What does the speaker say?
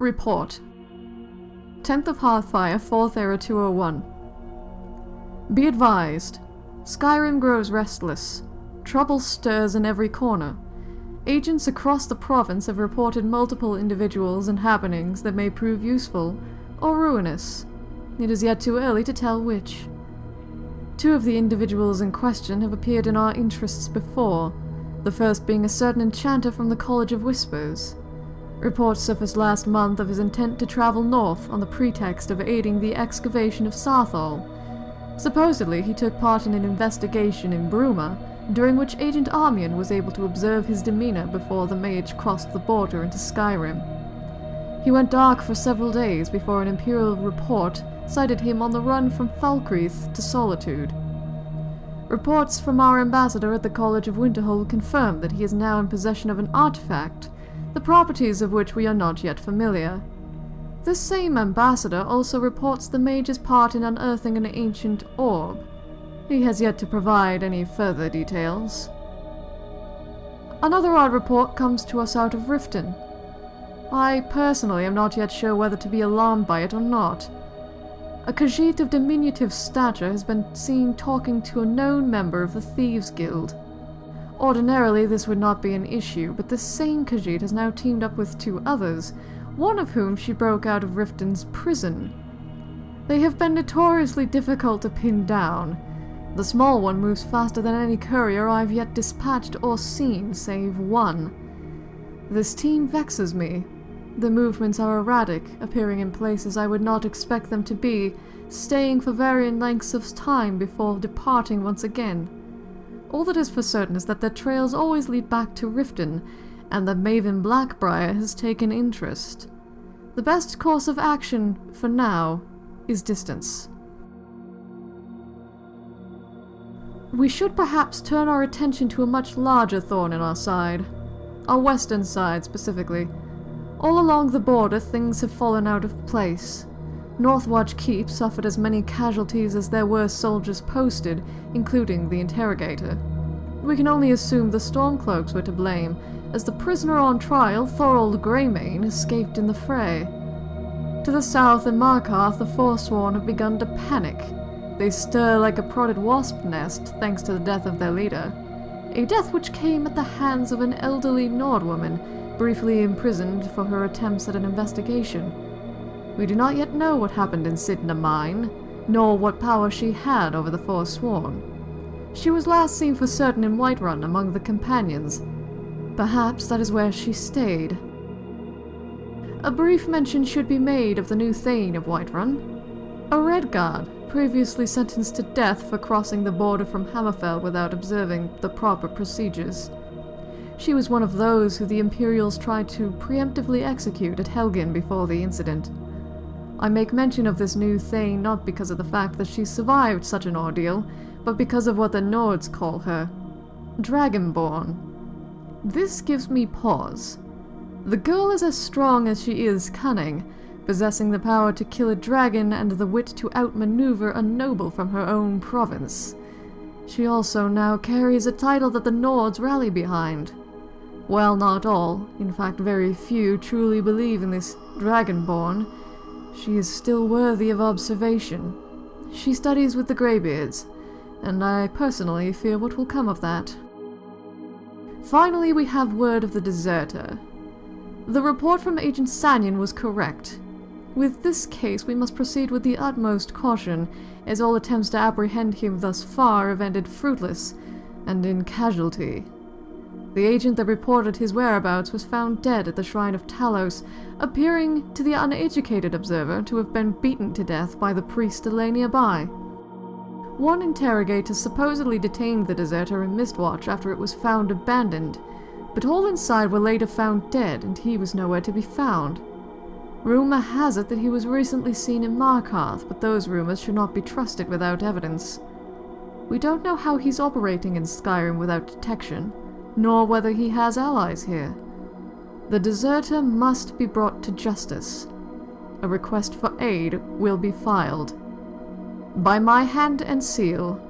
Report. 10th of Hearthfire, 4th Era 201. Be advised. Skyrim grows restless. Trouble stirs in every corner. Agents across the province have reported multiple individuals and happenings that may prove useful or ruinous. It is yet too early to tell which. Two of the individuals in question have appeared in our interests before, the first being a certain enchanter from the College of Whispers. Reports surfaced last month of his intent to travel north on the pretext of aiding the excavation of Saarthal. Supposedly, he took part in an investigation in Bruma, during which Agent Armian was able to observe his demeanor before the mage crossed the border into Skyrim. He went dark for several days before an Imperial report cited him on the run from Falkreath to Solitude. Reports from our ambassador at the College of Winterhold confirm that he is now in possession of an artifact, the properties of which we are not yet familiar. This same ambassador also reports the mage's part in unearthing an ancient orb. He has yet to provide any further details. Another odd report comes to us out of Riften. I personally am not yet sure whether to be alarmed by it or not. A Khajiit of diminutive stature has been seen talking to a known member of the Thieves Guild. Ordinarily, this would not be an issue, but this same Khajiit has now teamed up with two others, one of whom she broke out of Riften's prison. They have been notoriously difficult to pin down. The small one moves faster than any courier I've yet dispatched or seen, save one. This team vexes me, the movements are erratic, appearing in places I would not expect them to be, staying for varying lengths of time before departing once again. All that is for certain is that their trails always lead back to Riften, and that Maven Blackbriar has taken interest. The best course of action, for now, is distance. We should perhaps turn our attention to a much larger thorn in our side. Our western side, specifically. All along the border, things have fallen out of place. Northwatch Keep suffered as many casualties as there were soldiers posted, including the interrogator. We can only assume the Stormcloaks were to blame, as the prisoner on trial, Thorold Greymane, escaped in the fray. To the south in Markarth, the Forsworn have begun to panic. They stir like a prodded wasp nest, thanks to the death of their leader. A death which came at the hands of an elderly Nord woman, briefly imprisoned for her attempts at an investigation. We do not yet know what happened in Cidhna Mine, nor what power she had over the Forsworn. She was last seen for certain in Whiterun among the companions. Perhaps that is where she stayed. A brief mention should be made of the new Thane of Whiterun. A Redguard, previously sentenced to death for crossing the border from Hammerfell without observing the proper procedures. She was one of those who the Imperials tried to preemptively execute at Helgen before the incident. I make mention of this new Thane not because of the fact that she survived such an ordeal, but because of what the Nords call her. Dragonborn. This gives me pause. The girl is as strong as she is cunning, possessing the power to kill a dragon and the wit to outmaneuver a noble from her own province. She also now carries a title that the Nords rally behind. While not all, in fact very few, truly believe in this Dragonborn, she is still worthy of observation. She studies with the Greybeards, and I personally fear what will come of that. Finally, we have word of the deserter. The report from Agent Sanyon was correct. With this case, we must proceed with the utmost caution, as all attempts to apprehend him thus far have ended fruitless, and in casualty. The agent that reported his whereabouts was found dead at the Shrine of Talos, appearing to the uneducated observer to have been beaten to death by the priest that lay nearby. One interrogator supposedly detained the deserter in Mistwatch after it was found abandoned, but all inside were later found dead and he was nowhere to be found. Rumor has it that he was recently seen in Markarth, but those rumors should not be trusted without evidence. We don't know how he's operating in Skyrim without detection, nor whether he has allies here. The deserter must be brought to justice. A request for aid will be filed. By my hand and seal,